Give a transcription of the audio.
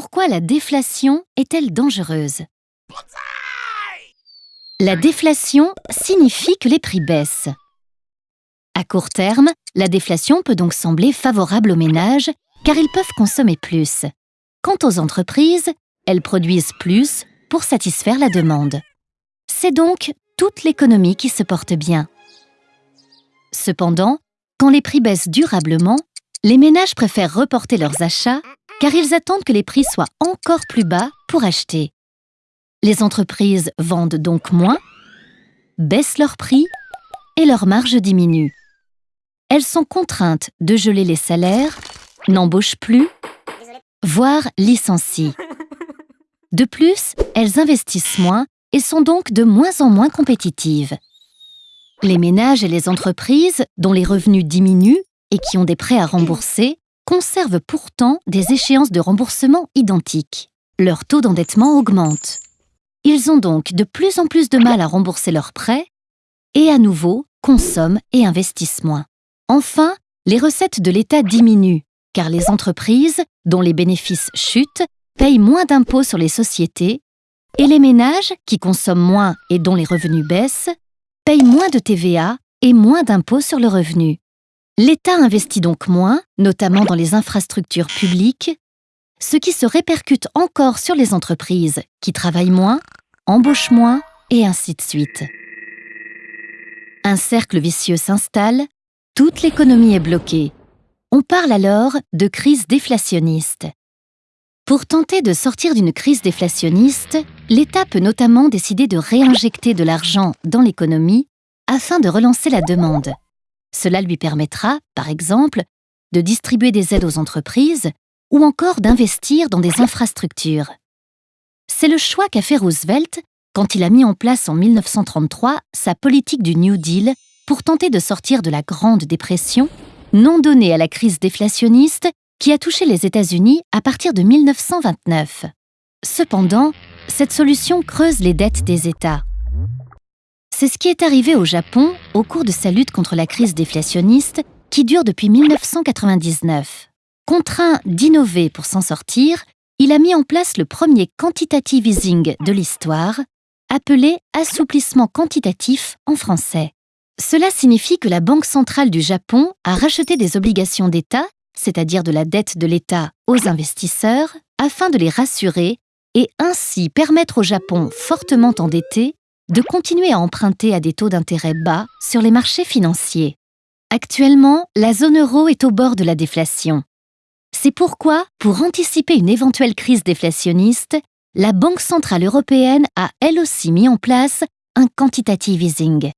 Pourquoi la déflation est-elle dangereuse? La déflation signifie que les prix baissent. À court terme, la déflation peut donc sembler favorable aux ménages car ils peuvent consommer plus. Quant aux entreprises, elles produisent plus pour satisfaire la demande. C'est donc toute l'économie qui se porte bien. Cependant, quand les prix baissent durablement, les ménages préfèrent reporter leurs achats car ils attendent que les prix soient encore plus bas pour acheter. Les entreprises vendent donc moins, baissent leurs prix et leurs marges diminuent. Elles sont contraintes de geler les salaires, n'embauchent plus, voire licencient. De plus, elles investissent moins et sont donc de moins en moins compétitives. Les ménages et les entreprises, dont les revenus diminuent et qui ont des prêts à rembourser, conservent pourtant des échéances de remboursement identiques. Leur taux d'endettement augmente. Ils ont donc de plus en plus de mal à rembourser leurs prêts et à nouveau consomment et investissent moins. Enfin, les recettes de l'État diminuent car les entreprises, dont les bénéfices chutent, payent moins d'impôts sur les sociétés et les ménages, qui consomment moins et dont les revenus baissent, payent moins de TVA et moins d'impôts sur le revenu. L'État investit donc moins, notamment dans les infrastructures publiques, ce qui se répercute encore sur les entreprises qui travaillent moins, embauchent moins et ainsi de suite. Un cercle vicieux s'installe, toute l'économie est bloquée. On parle alors de crise déflationniste. Pour tenter de sortir d'une crise déflationniste, l'État peut notamment décider de réinjecter de l'argent dans l'économie afin de relancer la demande. Cela lui permettra, par exemple, de distribuer des aides aux entreprises ou encore d'investir dans des infrastructures. C'est le choix qu'a fait Roosevelt quand il a mis en place en 1933 sa politique du New Deal pour tenter de sortir de la Grande Dépression, non donnée à la crise déflationniste qui a touché les États-Unis à partir de 1929. Cependant, cette solution creuse les dettes des États. C'est ce qui est arrivé au Japon au cours de sa lutte contre la crise déflationniste qui dure depuis 1999. Contraint d'innover pour s'en sortir, il a mis en place le premier quantitative easing de l'histoire, appelé assouplissement quantitatif en français. Cela signifie que la Banque centrale du Japon a racheté des obligations d'État, c'est-à-dire de la dette de l'État, aux investisseurs, afin de les rassurer et ainsi permettre au Japon fortement endetté de continuer à emprunter à des taux d'intérêt bas sur les marchés financiers. Actuellement, la zone euro est au bord de la déflation. C'est pourquoi, pour anticiper une éventuelle crise déflationniste, la Banque centrale européenne a elle aussi mis en place un quantitative easing.